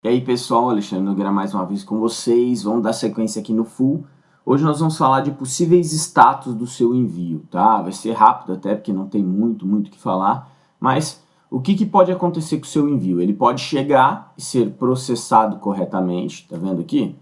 E aí pessoal, Alexandre Nogueira mais uma vez com vocês, vamos dar sequência aqui no Full. Hoje nós vamos falar de possíveis status do seu envio, tá? Vai ser rápido até porque não tem muito, muito o que falar, mas o que, que pode acontecer com o seu envio? Ele pode chegar e ser processado corretamente, tá vendo aqui?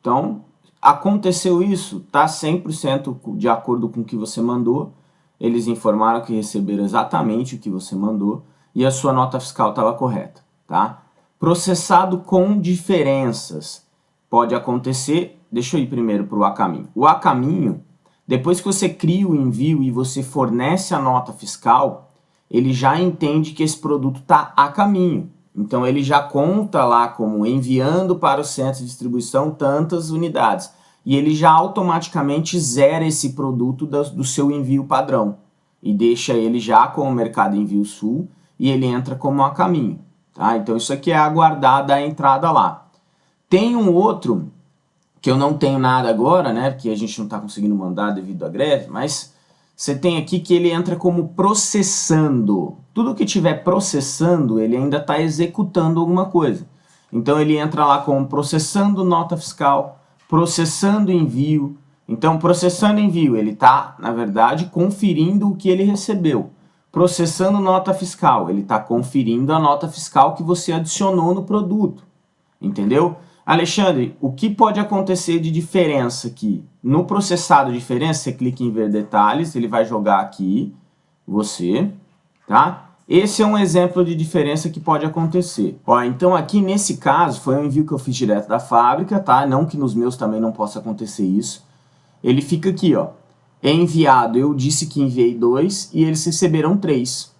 Então, aconteceu isso, tá 100% de acordo com o que você mandou, eles informaram que receberam exatamente o que você mandou e a sua nota fiscal estava correta, tá? Processado com diferenças. Pode acontecer, deixa eu ir primeiro para o A caminho. O A caminho, depois que você cria o envio e você fornece a nota fiscal, ele já entende que esse produto está a caminho. Então ele já conta lá como enviando para o centro de distribuição tantas unidades. E ele já automaticamente zera esse produto do, seu envio padrão. E deixa ele já com o Mercado Envio Sul e ele entra como a caminho. Tá? Então isso aqui é aguardar a entrada lá. Tem um outro, que eu não tenho nada agora, né? Porque a gente não está conseguindo mandar devido à greve, mas você tem aqui que ele entra como processando. Tudo que tiver processando, ele ainda está executando alguma coisa. Então ele entra lá como processando nota fiscal, processando envio. Então processando envio, ele está, na verdade, conferindo o que ele recebeu processando nota fiscal. Ele está conferindo a nota fiscal que você adicionou no produto. Entendeu? Alexandre, o que pode acontecer de diferença aqui? No processado diferença, você clica em ver detalhes, ele vai jogar aqui, você, tá? Esse é um exemplo de diferença que pode acontecer. Ó, então aqui nesse caso, foi um envio que eu fiz direto da fábrica, tá? Não que nos meus também não possa acontecer isso. Ele fica aqui, ó, é enviado, eu disse que enviei dois e eles receberam três.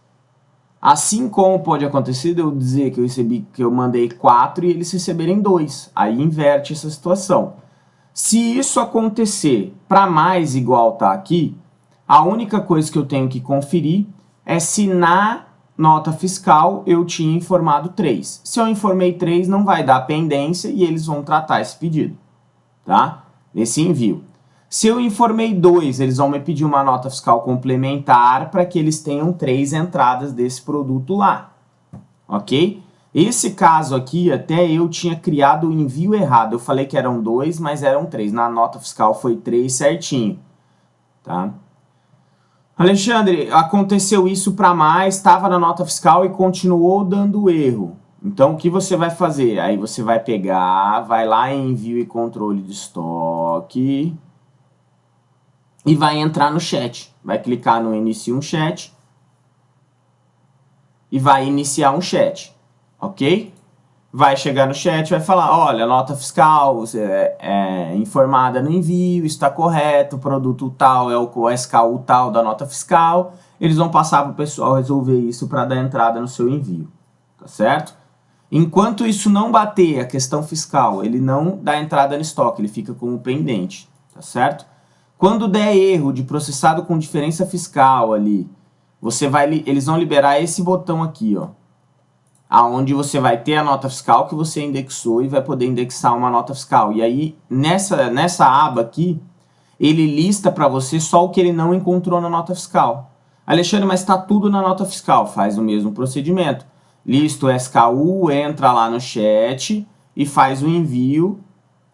Assim como pode acontecer de eu dizer que eu recebi, que eu mandei quatro e eles receberem dois. Aí inverte essa situação. Se isso acontecer para mais igual tá aqui, a única coisa que eu tenho que conferir é se na nota fiscal eu tinha informado três. Se eu informei três, não vai dar pendência e eles vão tratar esse pedido, tá? Esse envio. Se eu informei dois, eles vão me pedir uma nota fiscal complementar para que eles tenham três entradas desse produto lá, ok? Esse caso aqui, até eu tinha criado o envio errado. Eu falei que eram dois, mas eram três. Na nota fiscal foi três certinho, tá? Alexandre, aconteceu isso para mais, estava na nota fiscal e continuou dando erro. Então, o que você vai fazer? Aí você vai pegar, vai lá em envio e controle de estoque, e vai entrar no chat. Vai clicar no inicie um chat e vai iniciar um chat, ok? Vai chegar no chat, vai falar, olha, nota fiscal é, é informada no envio, está correto, o produto tal é o SKU tal da nota fiscal. Eles vão passar para o pessoal resolver isso para dar entrada no seu envio, tá certo? Enquanto isso não bater a questão fiscal, ele não dá entrada no estoque, ele fica como pendente, tá certo? Quando der erro de processado com diferença fiscal ali, você vai, eles vão liberar esse botão aqui, ó. Aonde você vai ter a nota fiscal que você indexou e vai poder indexar uma nota fiscal. E aí, nessa, nessa aba aqui, ele lista para você só o que ele não encontrou na nota fiscal. Alexandre, mas está tudo na nota fiscal. Faz o mesmo procedimento. Lista o SKU, entra lá no chat e faz o envio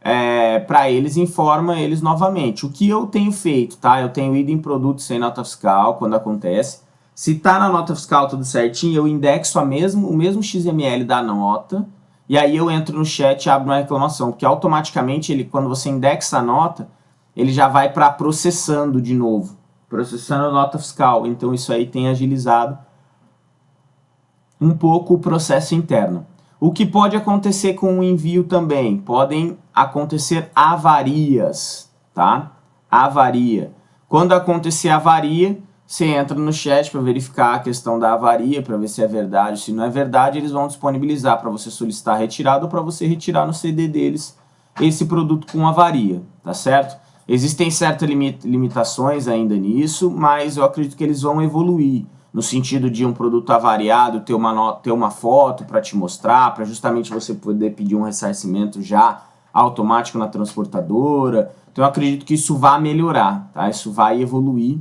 é, para eles, informa eles novamente. O que eu tenho feito, tá? Eu tenho ido em produtos sem nota fiscal, quando acontece. Se tá na nota fiscal tudo certinho, eu indexo a mesmo, o mesmo XML da nota, e aí eu entro no chat e abro uma reclamação, porque automaticamente, ele, quando você indexa a nota, ele já vai para processando de novo, processando a nota fiscal. Então isso aí tem agilizado um pouco o processo interno. O que pode acontecer com o envio também? Podem acontecer avarias, tá? Avaria. Quando acontecer avaria, você entra no chat para verificar a questão da avaria, para ver se é verdade. Se não é verdade, eles vão disponibilizar para você solicitar retirada ou para você retirar no CD deles esse produto com avaria, tá certo? Existem certas limitações ainda nisso, mas eu acredito que eles vão evoluir no sentido de um produto avariado ter uma, ter uma foto para te mostrar, para justamente você poder pedir um ressarcimento já automático na transportadora. Então eu acredito que isso vai melhorar, tá? Isso vai evoluir,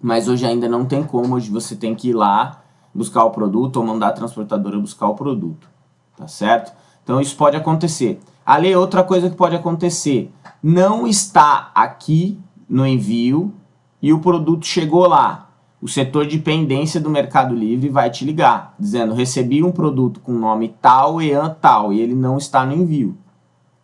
mas hoje ainda não tem como, hoje você tem que ir lá buscar o produto ou mandar a transportadora buscar o produto, tá certo? Então isso pode acontecer. Ali, outra coisa que pode acontecer, não está aqui no envio e o produto chegou lá. O setor de pendência do Mercado Livre vai te ligar, dizendo, recebi um produto com nome tal, EAN tal, e ele não está no envio.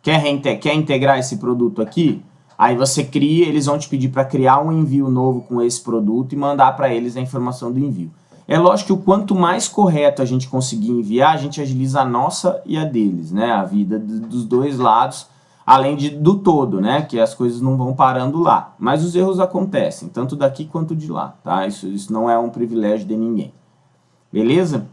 Quer, quer integrar esse produto aqui? Aí você cria, eles vão te pedir para criar um envio novo com esse produto e mandar para eles a informação do envio. É lógico que o quanto mais correto a gente conseguir enviar, a gente agiliza a nossa e a deles, né? A vida dos dois lados, além de, do todo, né? Que as coisas não vão parando lá. Mas os erros acontecem, tanto daqui quanto de lá, tá? Isso, isso não é um privilégio de ninguém. Beleza?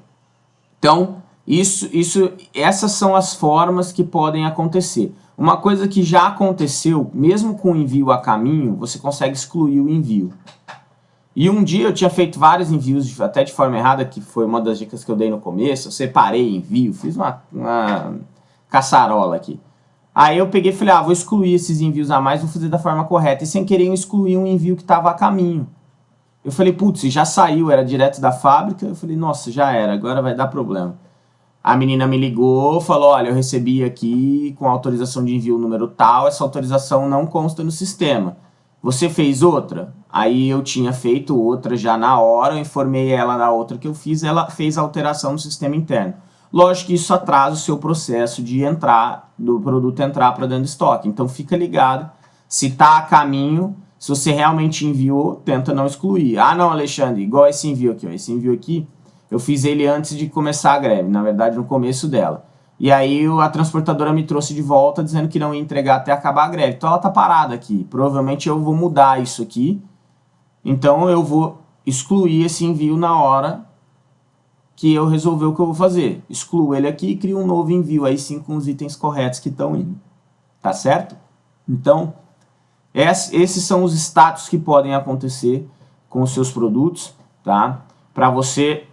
Então, isso, isso, essas são as formas que podem acontecer. Uma coisa que já aconteceu, mesmo com o envio a caminho, você consegue excluir o envio. E um dia eu tinha feito vários envios, até de forma errada, que foi uma das dicas que eu dei no começo. Eu separei envio, fiz uma, uma caçarola aqui. Aí eu peguei e falei, ah, vou excluir esses envios a mais, vou fazer da forma correta. E sem querer eu excluí um envio que estava a caminho. Eu falei, putz, já saiu, era direto da fábrica. Eu falei, nossa, já era, agora vai dar problema. A menina me ligou, falou, olha, eu recebi aqui com autorização de envio número tal, essa autorização não consta no sistema. Você fez outra? Aí eu tinha feito outra já na hora, eu informei ela da outra que eu fiz, ela fez a alteração no sistema interno. Lógico que isso atrasa o seu processo de entrar, do produto entrar para dentro do estoque. Então fica ligado, se está a caminho, se você realmente enviou, tenta não excluir. Ah não, Alexandre, igual esse envio aqui, ó, esse envio aqui, eu fiz ele antes de começar a greve, na verdade no começo dela. E aí a transportadora me trouxe de volta dizendo que não ia entregar até acabar a greve. Então ela tá parada aqui. Provavelmente eu vou mudar isso aqui. Então eu vou excluir esse envio na hora que eu resolver o que eu vou fazer. Excluo ele aqui e crio um novo envio, aí sim com os itens corretos que estão indo. Tá certo? Então, esses são os status que podem acontecer com os seus produtos, tá? Para você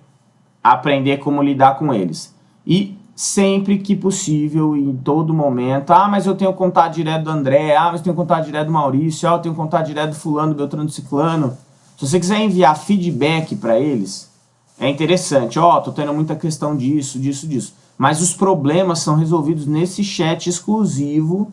aprender como lidar com eles. E sempre que possível, em todo momento. Ah, mas eu tenho contato direto do André, ah, mas eu tenho contato direto do Maurício, ah, eu tenho contato direto do fulano, Beltrano, Ciclano. Se você quiser enviar feedback para eles, é interessante. Ó, oh, tô tendo muita questão disso, disso, disso. Mas os problemas são resolvidos nesse chat exclusivo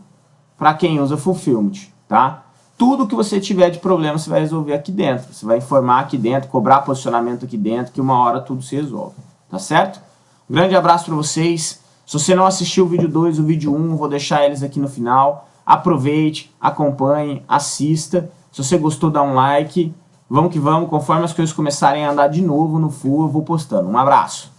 para quem usa Fulfillment, tá? Tudo que você tiver de problema você vai resolver aqui dentro. Você vai informar aqui dentro, cobrar posicionamento aqui dentro, que uma hora tudo se resolve. Tá certo? Um grande abraço para vocês. Se você não assistiu o vídeo 2, o vídeo 1, um, vou deixar eles aqui no final. Aproveite, acompanhe, assista. Se você gostou, dá um like. Vamos que vamos, conforme as coisas começarem a andar de novo no full, eu vou postando. Um abraço.